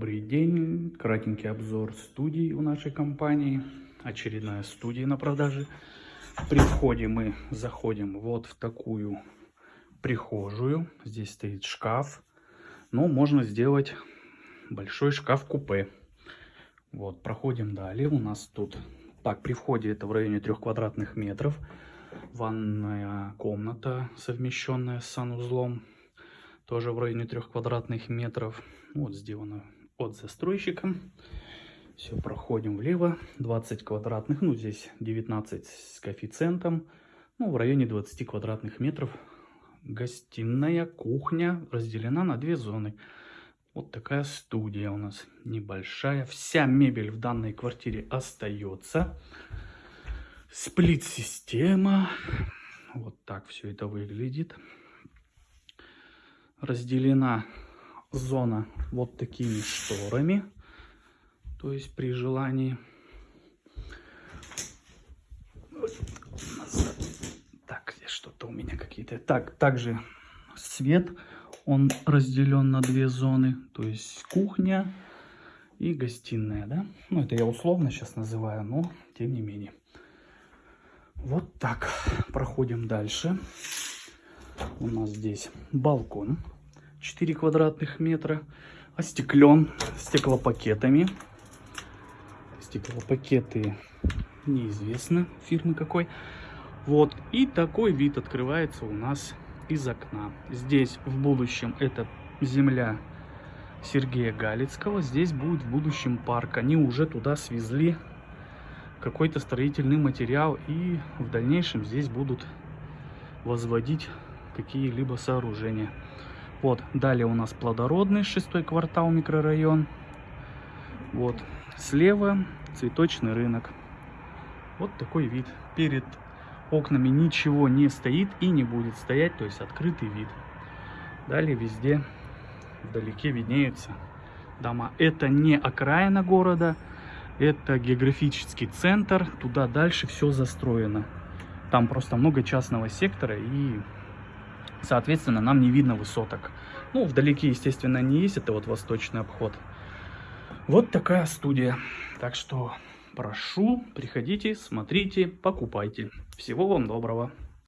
Добрый день, кратенький обзор студии у нашей компании, очередная студия на продаже. При входе мы заходим вот в такую прихожую, здесь стоит шкаф, но можно сделать большой шкаф-купе. Вот, проходим далее, у нас тут, так, при входе это в районе трех квадратных метров, ванная комната, совмещенная с санузлом, тоже в районе трех квадратных метров. Вот сделано от застройщика. Все, проходим влево. 20 квадратных, ну здесь 19 с коэффициентом. Ну, в районе 20 квадратных метров. Гостиная, кухня разделена на две зоны. Вот такая студия у нас небольшая. Вся мебель в данной квартире остается. Сплит-система. Вот так все это выглядит разделена зона вот такими шторами. То есть при желании... Так, здесь что-то у меня какие-то... Так, также свет, он разделен на две зоны. То есть кухня и гостиная, да? Ну, это я условно сейчас называю, но тем не менее. Вот так. Проходим дальше. У нас здесь балкон 4 квадратных метра. Остеклен стеклопакетами. Стеклопакеты неизвестно фирмы какой. Вот. И такой вид открывается у нас из окна. Здесь в будущем это земля Сергея Галицкого. Здесь будет в будущем парк. Они уже туда свезли какой-то строительный материал. И в дальнейшем здесь будут возводить какие-либо сооружения. Вот, далее у нас плодородный, шестой квартал, микрорайон. Вот, слева цветочный рынок. Вот такой вид. Перед окнами ничего не стоит и не будет стоять, то есть открытый вид. Далее везде вдалеке виднеются дома. Это не окраина города, это географический центр. Туда дальше все застроено. Там просто много частного сектора и Соответственно, нам не видно высоток. Ну, вдалеке, естественно, не есть. Это вот восточный обход. Вот такая студия. Так что прошу, приходите, смотрите, покупайте. Всего вам доброго.